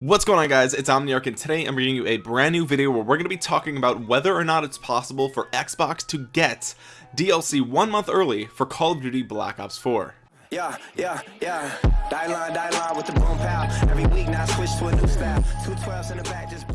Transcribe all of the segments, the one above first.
What's going on guys? It's Omniarch and today I'm bringing you a brand new video where we're going to be talking about whether or not it's possible for Xbox to get DLC one month early for Call of Duty Black Ops 4 yeah yeah yeah. Die line die line with the boom pow every week now switch to a new style. In the back just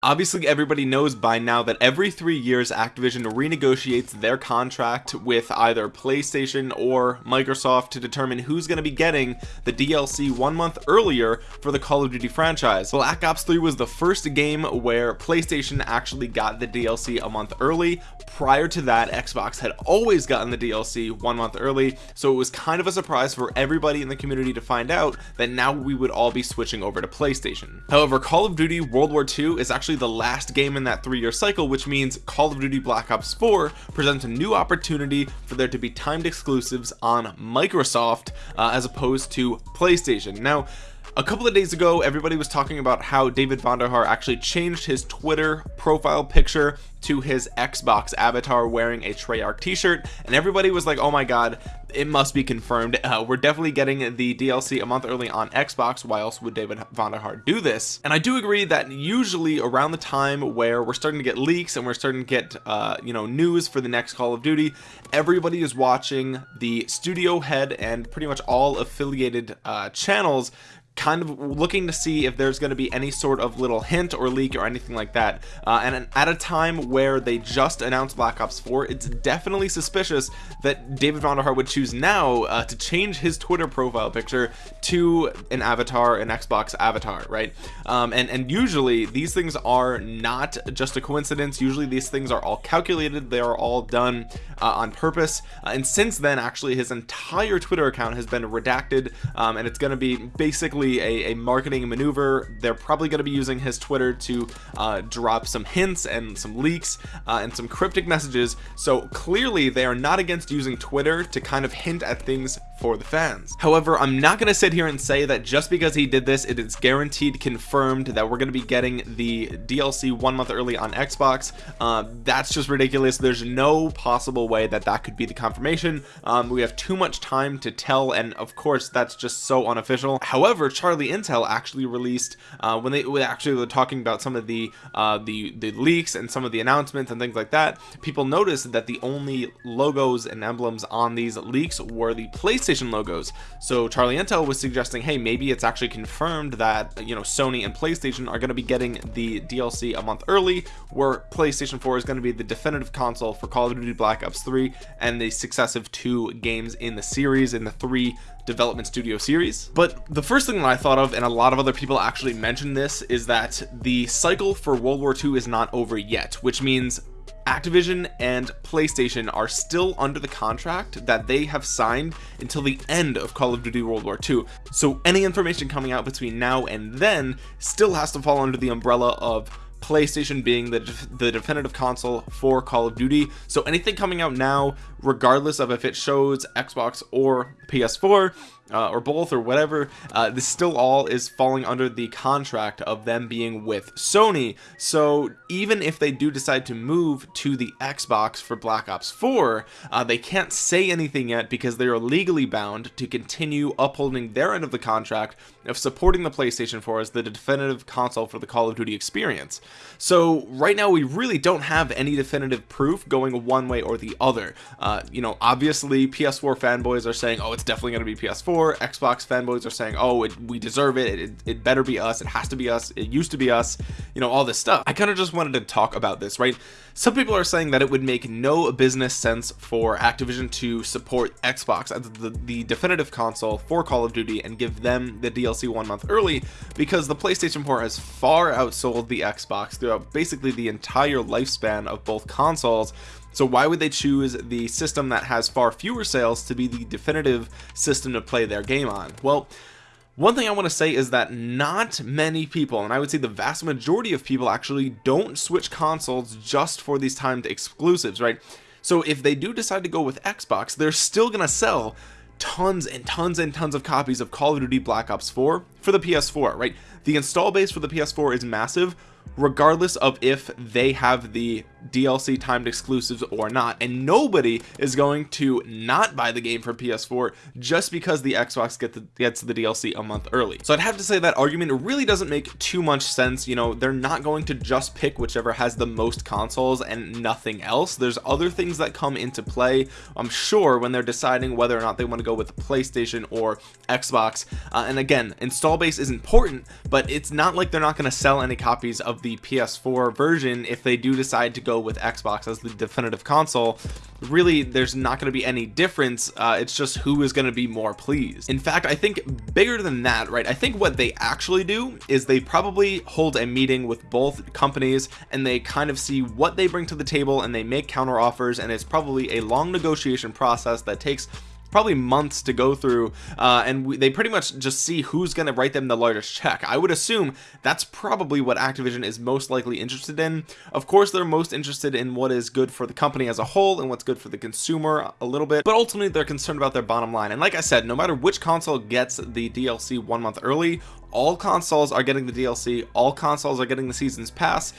Obviously everybody knows by now that every three years Activision renegotiates their contract with either PlayStation or Microsoft to determine who's going to be getting the DLC one month earlier for the Call of Duty franchise. Black Ops 3 was the first game where PlayStation actually got the DLC a month early. Prior to that Xbox had always gotten the DLC one month early so it was kind of a surprise for everybody in the community to find out that now we would all be switching over to PlayStation. However Call of Duty World War II is actually actually the last game in that three-year cycle which means Call of Duty Black Ops 4 presents a new opportunity for there to be timed exclusives on Microsoft uh, as opposed to PlayStation. Now a couple of days ago everybody was talking about how David Vonderhaar actually changed his Twitter profile picture to his Xbox avatar wearing a Treyarch t-shirt and everybody was like oh my god it must be confirmed. Uh, we're definitely getting the DLC a month early on Xbox. Why else would David Vonderhaar do this? And I do agree that usually around the time where we're starting to get leaks and we're starting to get uh, you know news for the next Call of Duty everybody is watching the studio head and pretty much all affiliated uh, channels kind of looking to see if there's going to be any sort of little hint or leak or anything like that. Uh, and at a time where they just announced Black Ops 4 it's definitely suspicious that David Vonderhaar would choose now uh, to change his Twitter profile picture to an avatar an Xbox avatar right? Um, and and usually these things are not just a coincidence. Usually these things are all calculated. They are all done uh, on purpose. Uh, and since then actually his entire Twitter account has been redacted um, and it's going to be basically a, a marketing maneuver. They're probably going to be using his Twitter to uh, drop some hints and some leaks uh, and some cryptic messages. So clearly they are not against using Twitter to kind of hint at things for the fans. However I'm not going to sit here and say that just because he did this it is guaranteed confirmed that we're going to be getting the DLC one month early on Xbox. Uh, that's just ridiculous. There's no possible way that that could be the confirmation. Um, we have too much time to tell and of course that's just so unofficial. However Charlie Intel actually released uh, when they actually were talking about some of the uh, the the leaks and some of the announcements and things like that people noticed that the only logos and emblems on these leaks were the PlayStation logos. So Charlie Intel was suggesting hey maybe it's actually confirmed that you know Sony and PlayStation are going to be getting the DLC a month early where PlayStation 4 is going to be the definitive console for Call of Duty Black Ops 3 and the successive two games in the series in the three development studio series. But the first thing that I thought of and a lot of other people actually mentioned this is that the cycle for World War II is not over yet which means Activision and PlayStation are still under the contract that they have signed until the end of Call of Duty World War II so any information coming out between now and then still has to fall under the umbrella of PlayStation being the, the definitive console for Call of Duty. So anything coming out now regardless of if it shows Xbox or PS4 uh, or both or whatever uh, this still all is falling under the contract of them being with Sony. So even if they do decide to move to the Xbox for Black Ops 4 uh, they can't say anything yet because they are legally bound to continue upholding their end of the contract of supporting the PlayStation 4 as the definitive console for the Call of Duty experience. So right now we really don't have any definitive proof going one way or the other. Uh, you know obviously PS4 fanboys are saying oh it's definitely going to be PS4 Xbox fanboys are saying oh it, we deserve it. it it better be us. It has to be us. It used to be us you know all this stuff. I kind of just wanted to talk about this right? Some people are saying that it would make no business sense for Activision to support Xbox as the, the definitive console for Call of Duty and give them the DLC one month early because the PlayStation 4 has far outsold the Xbox throughout basically the entire lifespan of both consoles. So why would they choose the system that has far fewer sales to be the definitive system to play their game on? Well one thing I want to say is that not many people and I would say the vast majority of people actually don't switch consoles just for these timed exclusives right? So if they do decide to go with Xbox they're still gonna sell tons and tons and tons of copies of Call of Duty Black Ops 4 for the PS4 right? The install base for the PS4 is massive regardless of if they have the DLC timed exclusives or not. And nobody is going to not buy the game for PS4 just because the Xbox get the, gets the DLC a month early. So I'd have to say that argument really doesn't make too much sense. You know they're not going to just pick whichever has the most consoles and nothing else. There's other things that come into play I'm sure when they're deciding whether or not they want to go with PlayStation or Xbox. Uh, and again install base is important but it's not like they're not going to sell any copies of the PS4 version if they do decide to go with Xbox as the definitive console. Really there's not going to be any difference uh, it's just who is going to be more pleased. In fact I think bigger than that right I think what they actually do is they probably hold a meeting with both companies and they kind of see what they bring to the table and they make counter offers and it's probably a long negotiation process that takes probably months to go through uh, and we, they pretty much just see who's going to write them the largest check. I would assume that's probably what Activision is most likely interested in. Of course they're most interested in what is good for the company as a whole and what's good for the consumer a little bit but ultimately they're concerned about their bottom line. And like I said no matter which console gets the DLC one month early all consoles are getting the DLC all consoles are getting the seasons pass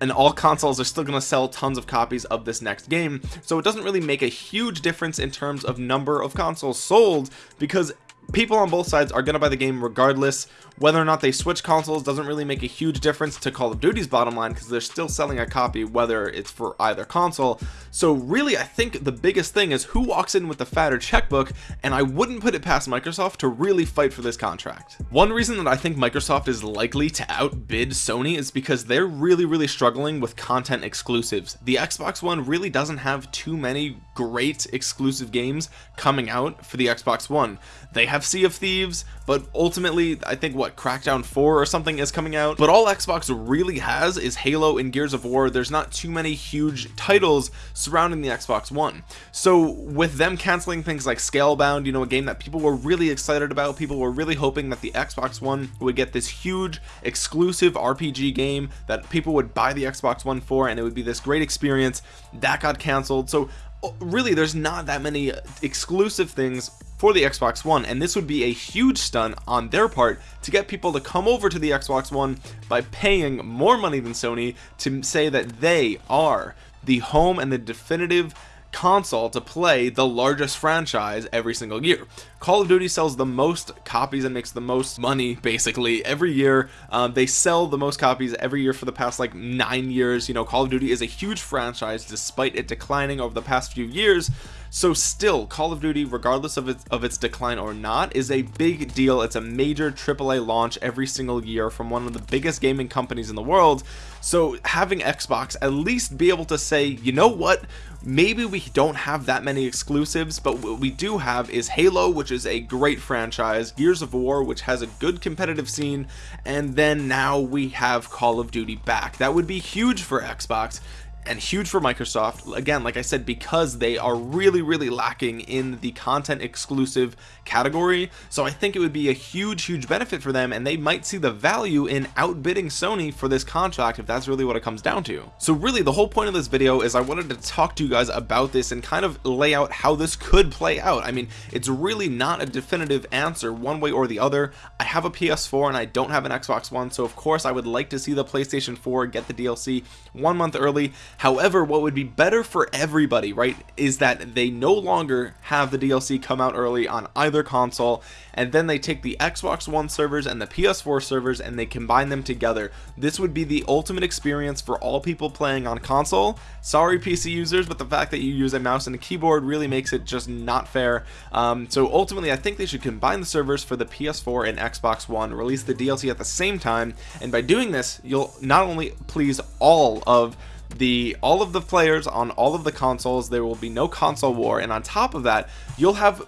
and all consoles are still going to sell tons of copies of this next game. So it doesn't really make a huge difference in terms of number of consoles sold because people on both sides are to buy the game regardless. Whether or not they switch consoles doesn't really make a huge difference to Call of Duty's bottom line because they're still selling a copy whether it's for either console. So really I think the biggest thing is who walks in with the fatter checkbook and I wouldn't put it past Microsoft to really fight for this contract. One reason that I think Microsoft is likely to outbid Sony is because they're really really struggling with content exclusives. The Xbox One really doesn't have too many great exclusive games coming out for the Xbox One. They have Sea of Thieves but ultimately I think what Crackdown 4 or something is coming out? But all Xbox really has is Halo and Gears of War. There's not too many huge titles surrounding the Xbox One. So with them canceling things like Scalebound you know a game that people were really excited about people were really hoping that the Xbox One would get this huge exclusive RPG game that people would buy the Xbox One for and it would be this great experience that got canceled. So uh, really there's not that many exclusive things for the Xbox One and this would be a huge stunt on their part to get people to come over to the Xbox One by paying more money than Sony to say that they are the home and the definitive console to play the largest franchise every single year. Call of Duty sells the most copies and makes the most money basically every year. Um, they sell the most copies every year for the past like nine years. You know Call of Duty is a huge franchise despite it declining over the past few years so still Call of Duty regardless of its of its decline or not is a big deal. It's a major AAA launch every single year from one of the biggest gaming companies in the world. So having Xbox at least be able to say you know what? Maybe we don't have that many exclusives but what we do have is Halo which is a great franchise Gears of War which has a good competitive scene and then now we have Call of Duty back. That would be huge for Xbox and huge for Microsoft. Again like I said because they are really really lacking in the content exclusive category. So I think it would be a huge huge benefit for them and they might see the value in outbidding Sony for this contract if that's really what it comes down to. So really the whole point of this video is I wanted to talk to you guys about this and kind of lay out how this could play out. I mean it's really not a definitive answer one way or the other. I have a PS4 and I don't have an Xbox One so of course I would like to see the PlayStation 4 get the DLC one month early however what would be better for everybody right is that they no longer have the DLC come out early on either console and then they take the Xbox One servers and the PS4 servers and they combine them together. This would be the ultimate experience for all people playing on console. Sorry PC users but the fact that you use a mouse and a keyboard really makes it just not fair. Um, so ultimately I think they should combine the servers for the PS4 and Xbox One release the DLC at the same time and by doing this you'll not only please all of the all of the players on all of the consoles there will be no console war. And on top of that you'll have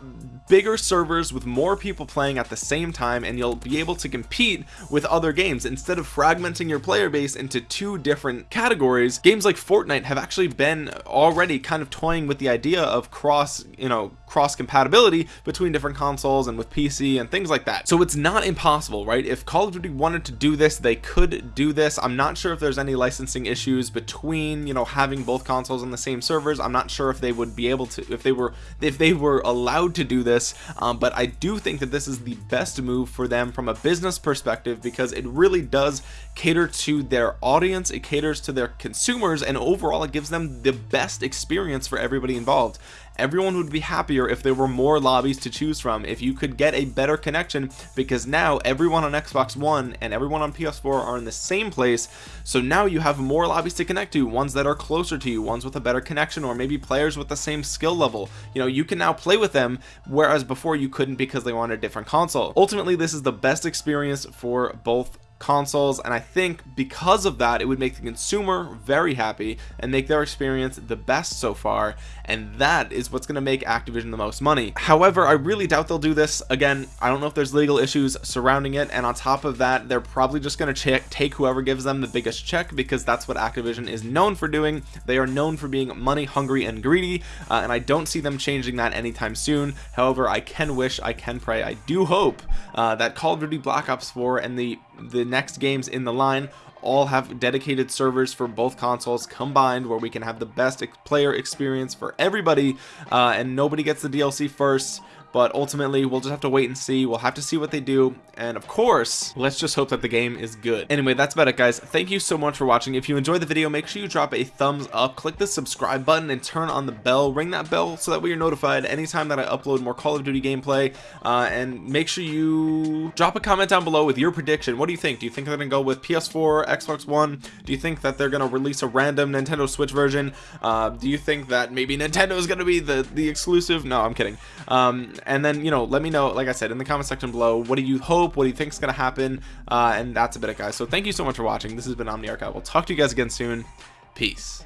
bigger servers with more people playing at the same time and you'll be able to compete with other games. Instead of fragmenting your player base into two different categories games like Fortnite have actually been already kind of toying with the idea of cross you know cross compatibility between different consoles and with PC and things like that. So it's not impossible right? If Call of Duty wanted to do this they could do this. I'm not sure if there's any licensing issues between you know having both consoles on the same servers. I'm not sure if they would be able to if they were if they were allowed to do this. Um, but I do think that this is the best move for them from a business perspective because it really does cater to their audience it caters to their consumers and overall it gives them the best experience for everybody involved everyone would be happier if there were more lobbies to choose from if you could get a better connection because now everyone on Xbox One and everyone on PS4 are in the same place. So now you have more lobbies to connect to ones that are closer to you ones with a better connection or maybe players with the same skill level. You know you can now play with them whereas before you couldn't because they wanted a different console. Ultimately this is the best experience for both consoles and I think because of that it would make the consumer very happy and make their experience the best so far and that is what's going to make Activision the most money. However I really doubt they'll do this. Again I don't know if there's legal issues surrounding it and on top of that they're probably just going to take whoever gives them the biggest check because that's what Activision is known for doing. They are known for being money hungry and greedy uh, and I don't see them changing that anytime soon. However I can wish I can pray I do hope uh, that Call of Duty Black Ops 4 and the the next games in the line all have dedicated servers for both consoles combined where we can have the best player experience for everybody uh, and nobody gets the DLC first but ultimately we'll just have to wait and see. We'll have to see what they do. And of course let's just hope that the game is good. Anyway that's about it guys. Thank you so much for watching. If you enjoyed the video make sure you drop a thumbs up. Click the subscribe button and turn on the bell. Ring that bell so that way you're notified anytime that I upload more Call of Duty gameplay. Uh, and make sure you drop a comment down below with your prediction. What do you think? Do you think they're gonna go with PS4 Xbox One? Do you think that they're gonna release a random Nintendo Switch version? Uh, do you think that maybe Nintendo is gonna be the the exclusive? No I'm kidding. Um, and then you know let me know like I said in the comment section below what do you hope what do you think is gonna happen uh, and that's a bit of guys. So thank you so much for watching. This has been Omniarch I will talk to you guys again soon. Peace